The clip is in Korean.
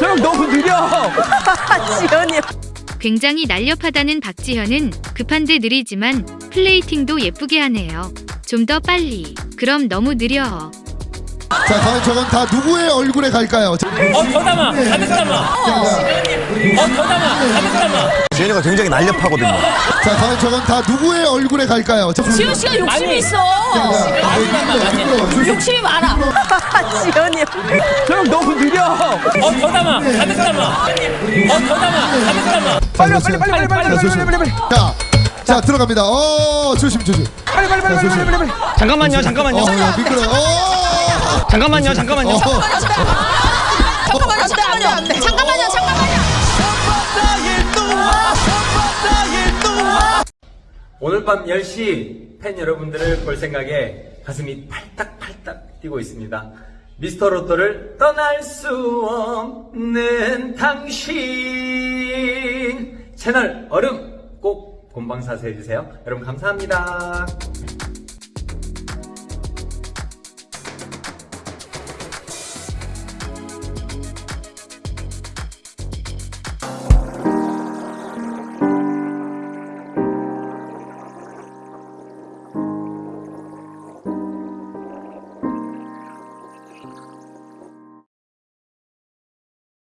형 너무 느려. 지연이 굉장히 날렵하다는 박지현은 급한 데 느리지만 플레이팅도 예쁘게 하네요. 좀 더 빨리. 그럼 너무 느려. 자, 과연 저건 다 누구의 얼굴에 갈까요? 자, 어더 담아. 가득 담아. 어더 담아. 가득 담아. 지현이가 굉장히 날렵하거든요. 자, 과연 저건 다 누구의 얼굴에 갈까요? 자, 지연 씨가 욕심이. 있어. 조심. 욕심이 많아. 지연이 형 너무 느려. 어 더 담아. 가득 담아. 어 더 담아. 가득 담아. 빨리, 빨리, 빨리, 빨리, 빨리, 빨리, 빨리, 빨리. 자, 자, 들어갑니다. 어, 조심, 조심. 빨리 빨리 빨리 빨리 빨리 빨리. 잠깐만요. 잠깐만요. 어, 야, 미끄러워. 어, 잠깐만요. 잠깐만요. 어. 잠깐만요, 잠깐만요, 잠깐만요, 잠깐만요. 오늘 밤 10시 팬 여러분들을 볼 생각에 가슴이 팔딱팔딱 뛰고 있습니다. 미스터 로또를 떠날 수 없는 당신 채널 얼음 꼭 본방사수 해주세요. 여러분 감사합니다.